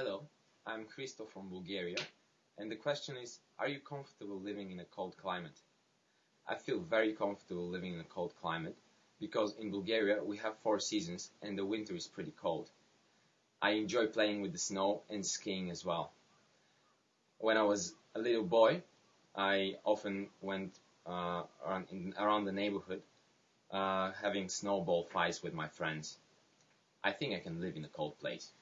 Hello, I'm Christo from Bulgaria, and the question is, are you comfortable living in a cold climate? I feel very comfortable living in a cold climate because in Bulgaria we have four seasons and the winter is pretty cold. I enjoy playing with the snow and skiing as well. When I was a little boy, I often went uh, around, in, around the neighborhood uh, having snowball fights with my friends. I think I can live in a cold place.